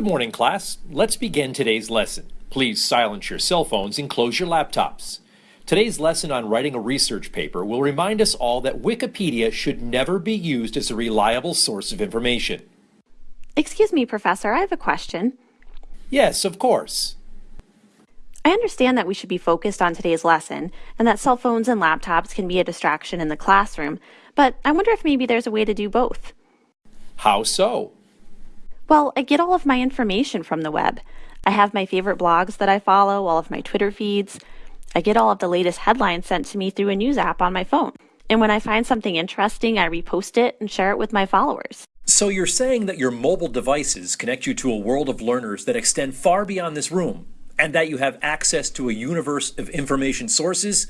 morning, class. Let's begin today's lesson. Please silence your cell phones and close your laptops. Today's lesson on writing a research paper will remind us all that Wikipedia should never be used as a reliable source of information. Excuse me, Professor, I have a question. Yes, of course. I understand that we should be focused on today's lesson and that cell phones and laptops can be a distraction in the classroom, but I wonder if maybe there's a way to do both. How so? Well, I get all of my information from the web. I have my favorite blogs that I follow, all of my Twitter feeds. I get all of the latest headlines sent to me through a news app on my phone. And when I find something interesting, I repost it and share it with my followers. So you're saying that your mobile devices connect you to a world of learners that extend far beyond this room, and that you have access to a universe of information sources?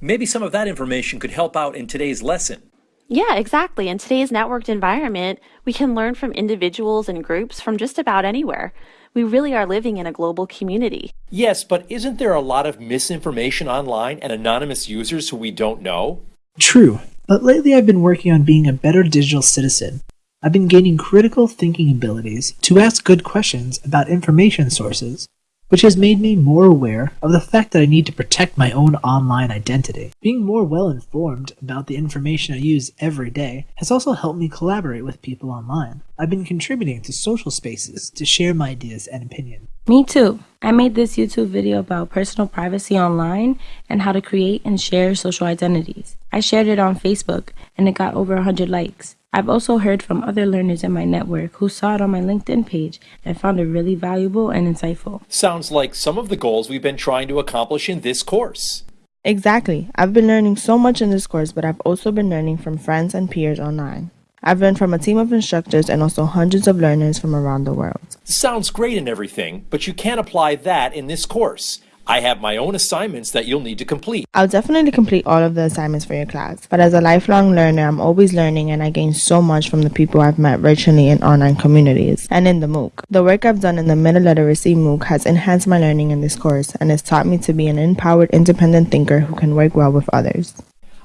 Maybe some of that information could help out in today's lesson. Yeah, exactly. In today's networked environment, we can learn from individuals and groups from just about anywhere. We really are living in a global community. Yes, but isn't there a lot of misinformation online and anonymous users who we don't know? True, but lately I've been working on being a better digital citizen. I've been gaining critical thinking abilities to ask good questions about information sources which has made me more aware of the fact that I need to protect my own online identity. Being more well informed about the information I use every day has also helped me collaborate with people online. I've been contributing to social spaces to share my ideas and opinions. Me too. I made this YouTube video about personal privacy online and how to create and share social identities. I shared it on Facebook and it got over 100 likes. I've also heard from other learners in my network who saw it on my LinkedIn page and found it really valuable and insightful. Sounds like some of the goals we've been trying to accomplish in this course. Exactly. I've been learning so much in this course, but I've also been learning from friends and peers online. I've learned from a team of instructors and also hundreds of learners from around the world. Sounds great and everything, but you can't apply that in this course. I have my own assignments that you'll need to complete. I'll definitely complete all of the assignments for your class, but as a lifelong learner, I'm always learning and I gain so much from the people I've met virtually in online communities and in the MOOC. The work I've done in the Meta Literacy MOOC has enhanced my learning in this course and has taught me to be an empowered, independent thinker who can work well with others.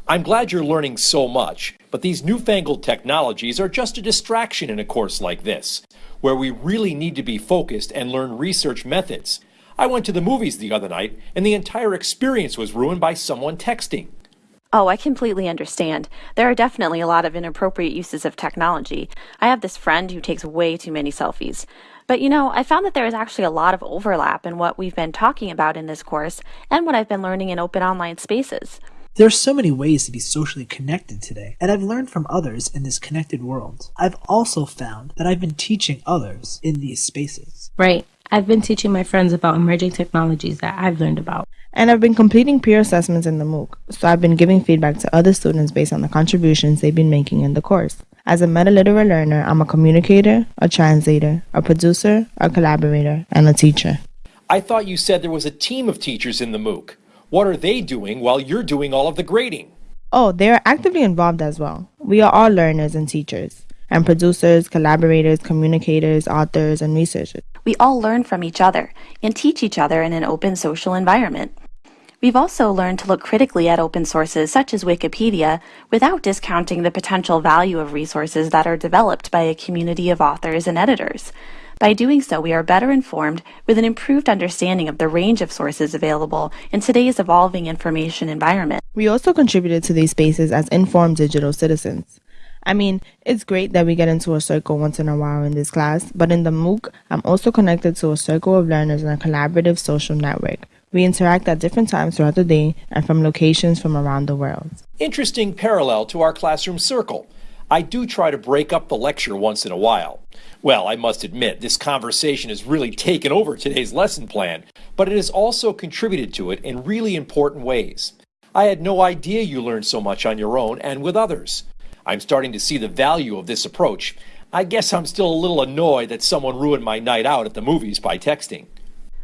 I'm glad you're learning so much, but these newfangled technologies are just a distraction in a course like this, where we really need to be focused and learn research methods. I went to the movies the other night, and the entire experience was ruined by someone texting. Oh, I completely understand. There are definitely a lot of inappropriate uses of technology. I have this friend who takes way too many selfies. But you know, I found that there is actually a lot of overlap in what we've been talking about in this course and what I've been learning in open online spaces. There are so many ways to be socially connected today, and I've learned from others in this connected world. I've also found that I've been teaching others in these spaces. Right. I've been teaching my friends about emerging technologies that I've learned about. And I've been completing peer assessments in the MOOC, so I've been giving feedback to other students based on the contributions they've been making in the course. As a metaliterate learner, I'm a communicator, a translator, a producer, a collaborator, and a teacher. I thought you said there was a team of teachers in the MOOC. What are they doing while you're doing all of the grading? Oh, they are actively involved as well. We are all learners and teachers and producers, collaborators, communicators, authors, and researchers. We all learn from each other and teach each other in an open social environment. We've also learned to look critically at open sources such as Wikipedia without discounting the potential value of resources that are developed by a community of authors and editors. By doing so, we are better informed with an improved understanding of the range of sources available in today's evolving information environment. We also contributed to these spaces as informed digital citizens. I mean, it's great that we get into a circle once in a while in this class, but in the MOOC, I'm also connected to a circle of learners in a collaborative social network. We interact at different times throughout the day and from locations from around the world. Interesting parallel to our classroom circle. I do try to break up the lecture once in a while. Well, I must admit, this conversation has really taken over today's lesson plan, but it has also contributed to it in really important ways. I had no idea you learned so much on your own and with others. I'm starting to see the value of this approach. I guess I'm still a little annoyed that someone ruined my night out at the movies by texting.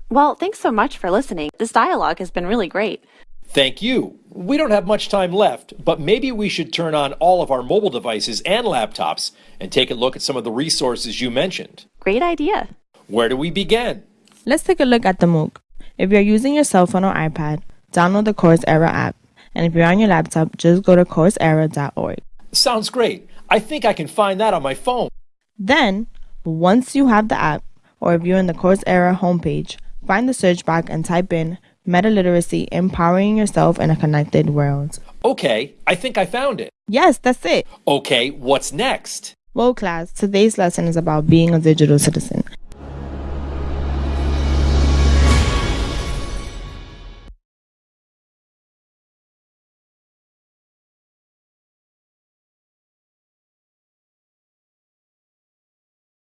Well, thanks so much for listening. This dialogue has been really great. Thank you. We don't have much time left, but maybe we should turn on all of our mobile devices and laptops and take a look at some of the resources you mentioned. Great idea. Where do we begin? Let's take a look at the MOOC. If you're using your cell phone or iPad, download the Coursera app. And if you're on your laptop, just go to coursera.org. Sounds great. I think I can find that on my phone. Then, once you have the app, or if you're in the Coursera homepage, find the search bar and type in Meta Literacy Empowering Yourself in a Connected World. Okay, I think I found it. Yes, that's it. Okay, what's next? Well, class, today's lesson is about being a digital citizen.